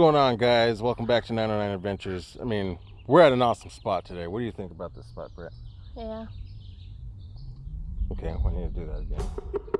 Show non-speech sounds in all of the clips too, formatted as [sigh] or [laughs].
going on, guys? Welcome back to 909 Adventures. I mean, we're at an awesome spot today. What do you think about this spot, Brett? Yeah. Okay, I need to do that again.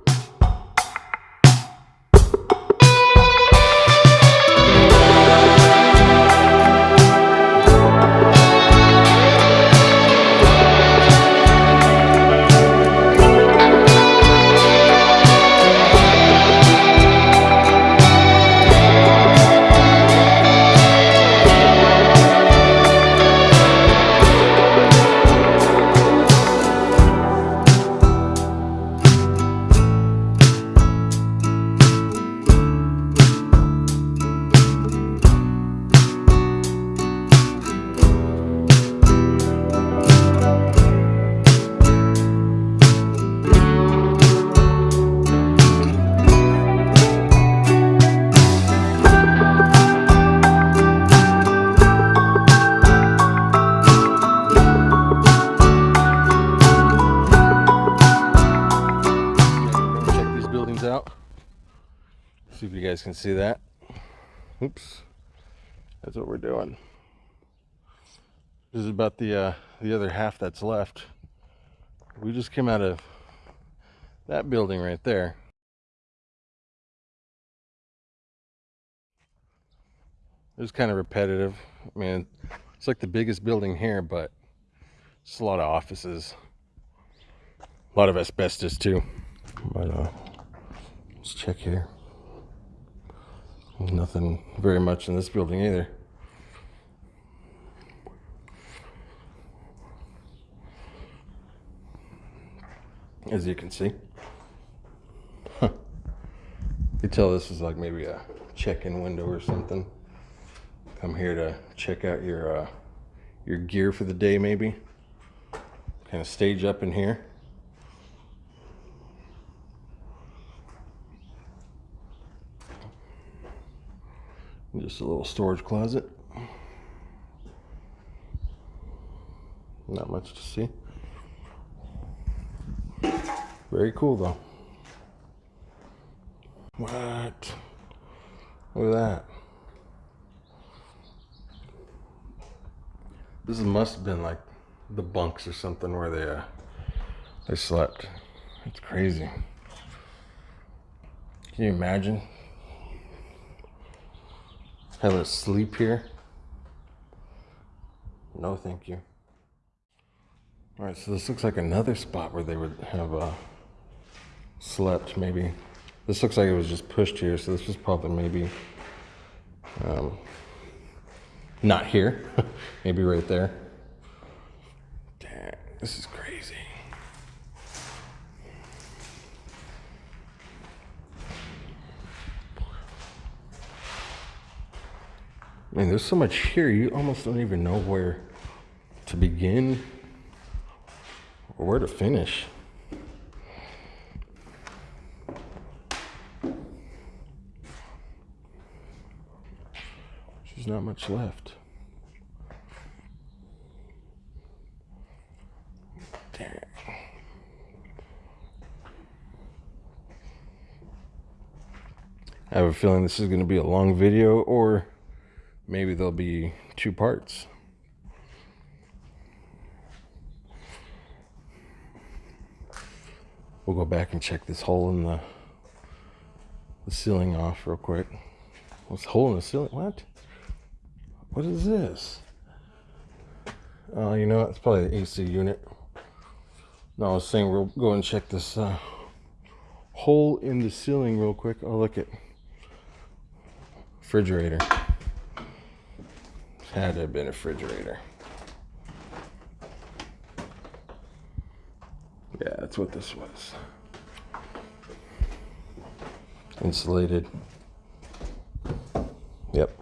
Guys can see that. Oops. That's what we're doing. This is about the uh, the other half that's left. We just came out of that building right there. It was kind of repetitive. I mean, it's like the biggest building here, but it's a lot of offices. A lot of asbestos too. But uh, let's check here. Nothing very much in this building either. As you can see. Huh. You tell this is like maybe a check-in window or something. Come here to check out your uh, your gear for the day maybe. Kind of stage up in here. Just a little storage closet. Not much to see. Very cool though. What? Look at that. This must have been like the bunks or something where they uh, they slept. It's crazy. Can you imagine having to sleep here? No, thank you. All right, so this looks like another spot where they would have uh, slept. Maybe this looks like it was just pushed here, so this was probably maybe um, not here. [laughs] maybe right there. Damn, this is crazy. I mean, there's so much here, you almost don't even know where to begin or where to finish. There's not much left. I have a feeling this is going to be a long video or maybe there'll be two parts. We'll go back and check this hole in the, the ceiling off real quick. What's hole in the ceiling? What? What is this? Oh, uh, you know, it's probably the AC unit. No, I was saying we'll go and check this uh, hole in the ceiling real quick. Oh, look at refrigerator. Had to have been a refrigerator. Yeah, that's what this was. Insulated. Yep.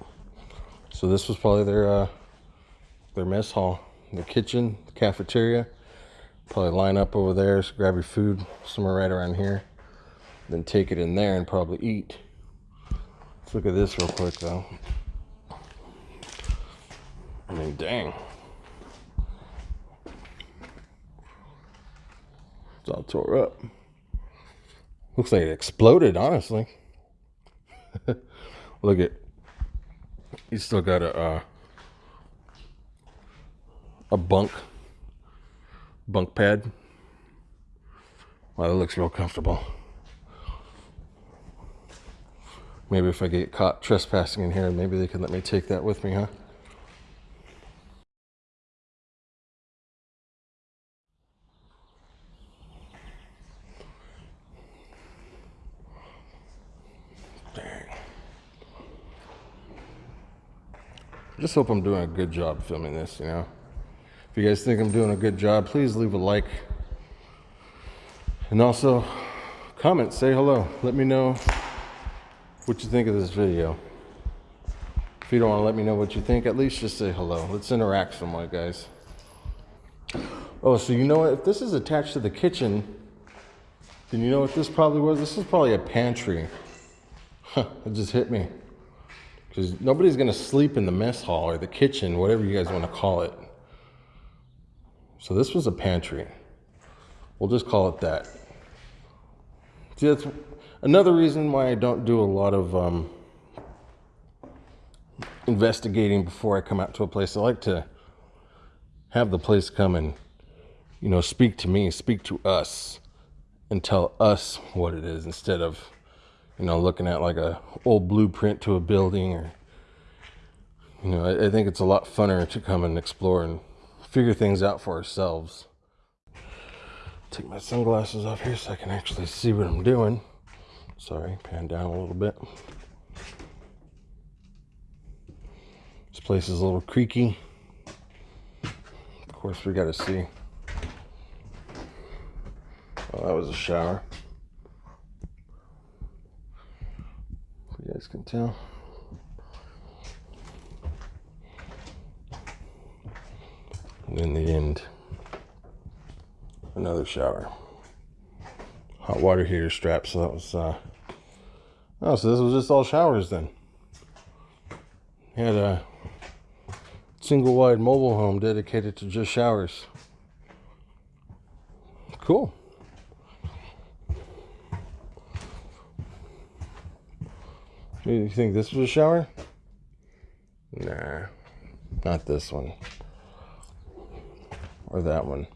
So this was probably their uh, their mess hall, their kitchen, the cafeteria. Probably line up over there, so grab your food somewhere right around here. Then take it in there and probably eat. Let's look at this real quick though. I mean, dang. It's all tore up. Looks like it exploded, honestly. [laughs] Look at He's still got a uh, a bunk bunk pad. Wow, that looks real comfortable. Maybe if I get caught trespassing in here, maybe they can let me take that with me, huh? Just hope I'm doing a good job filming this, you know? If you guys think I'm doing a good job, please leave a like. And also, comment, say hello. Let me know what you think of this video. If you don't want to let me know what you think, at least just say hello. Let's interact somewhat, guys. Oh, so you know what? If this is attached to the kitchen, then you know what this probably was? This is probably a pantry. [laughs] It just hit me. Because nobody's going to sleep in the mess hall or the kitchen, whatever you guys want to call it. So this was a pantry. We'll just call it that. See, that's another reason why I don't do a lot of um, investigating before I come out to a place. I like to have the place come and, you know, speak to me, speak to us, and tell us what it is instead of, you know, looking at like a old blueprint to a building or, you know, I, I think it's a lot funner to come and explore and figure things out for ourselves. Take my sunglasses off here so I can actually see what I'm doing. Sorry, pan down a little bit. This place is a little creaky. Of course, we got to see. Oh, that was a shower. Tell. And in the end, another shower. Hot water heater strap. So that was, uh, oh, so this was just all showers then. Had a single wide mobile home dedicated to just showers. Cool. You think this was a shower? Nah, not this one. Or that one.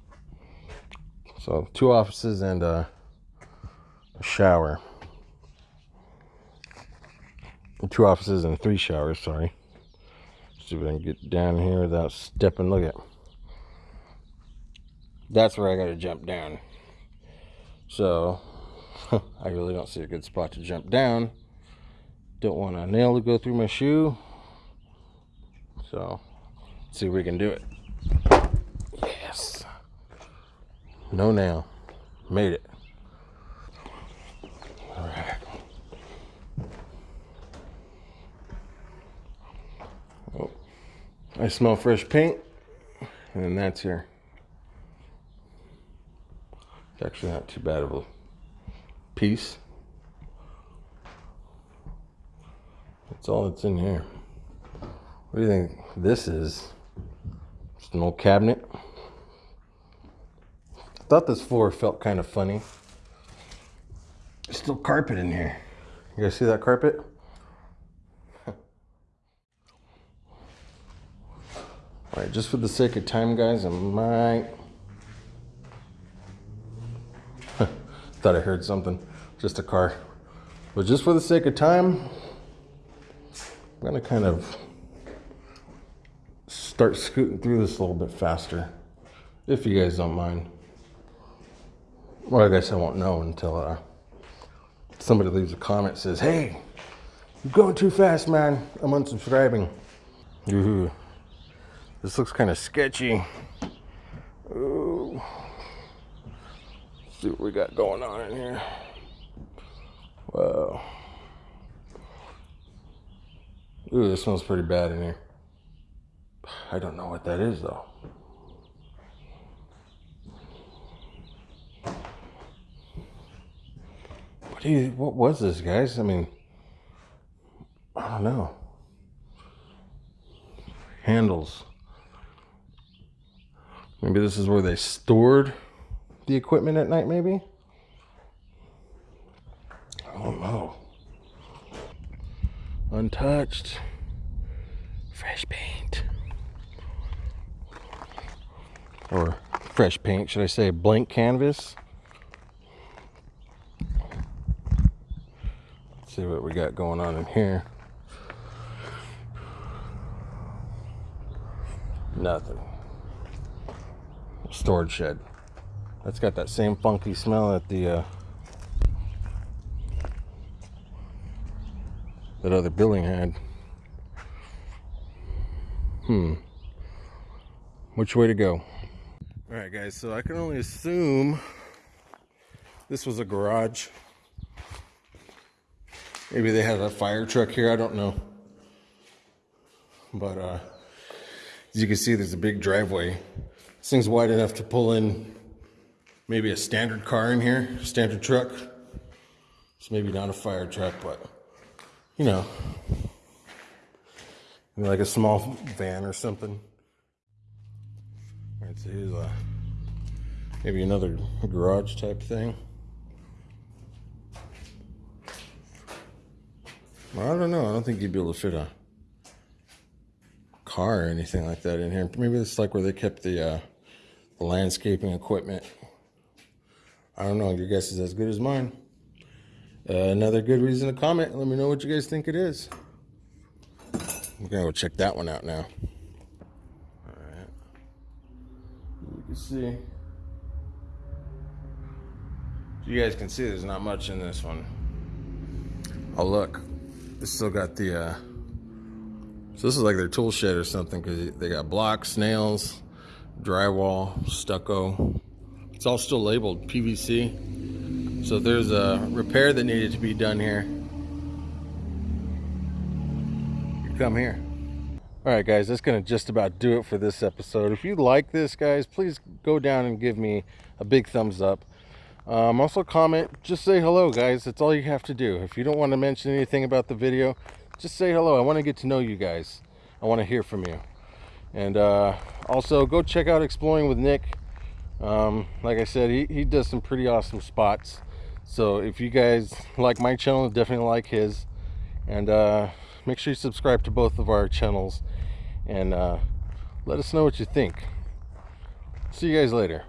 So two offices and a, shower. Two offices and three showers, sorry. See if I can get down here without stepping. Look at That's where I gotta jump down. So [laughs] I really don't see a good spot to jump down. Don't want a nail to go through my shoe. So see if we can do it. Yes. No nail. Made it. All right. Oh, I smell fresh paint. And then that's here. It's actually not too bad of a piece. That's all that's in here. What do you think this is? Just an old cabinet. I thought this floor felt kind of funny. There's still carpet in here. You guys see that carpet? All right, just for the sake of time, guys, I might. [laughs] Thought I heard something. Just a car. But just for the sake of time, I'm gonna kind of start scooting through this a little bit faster, if you guys don't mind. Well, I guess I won't know until uh, somebody leaves a comment says, "Hey, you're going too fast, man. I'm unsubscribing." Ooh, this looks kind of sketchy. Ooh. Let's see what we got going on in here. Wow. Ooh, this smells pretty bad in here. I don't know what that is though. What you, what was this, guys? I mean, I don't know. Handles. Maybe this is where they stored the equipment at night, maybe? I don't know untouched. fresh paint. Or fresh paint, should I say blank canvas? Let's see what we got going on in here. Nothing. Storage shed. That's got that same funky smell that the uh, that other building had. Hmm. Which way to go? All right, guys. So I can only assume this was a garage. Maybe they had a fire truck here. I don't know. But uh, as you can see, there's a big driveway. This thing's wide enough to pull in maybe a standard car in here, standard truck. It's maybe not a fire truck, but you know, like a small van or something. All right, so here's a maybe another garage type thing. I don't know. I don't think you'd be able to fit a car or anything like that in here. Maybe it's like where they kept the, uh, the landscaping equipment. I don't know. Your guess is as good as mine. Uh, another good reason to comment. Let me know what you guys think it is. I'm gonna go check that one out now. All right. You can see. You guys can see there's not much in this one. Oh look, it's still got the. Uh, so this is like their tool shed or something because they got blocks, nails, drywall, stucco. It's all still labeled PVC. So there's a repair that needed to be done here. Come here. All right, guys, that's going to just about do it for this episode. If you like this, guys, please go down and give me a big thumbs up. Um, also comment, just say hello, guys. That's all you have to do. If you don't want to mention anything about the video, just say hello. I want to get to know you guys. I want to hear from you. And uh, also, go check out Exploring with Nick. Um, like I said, he, he does some pretty awesome spots. So if you guys like my channel, definitely like his. And uh, make sure you subscribe to both of our channels. And uh, let us know what you think. See you guys later.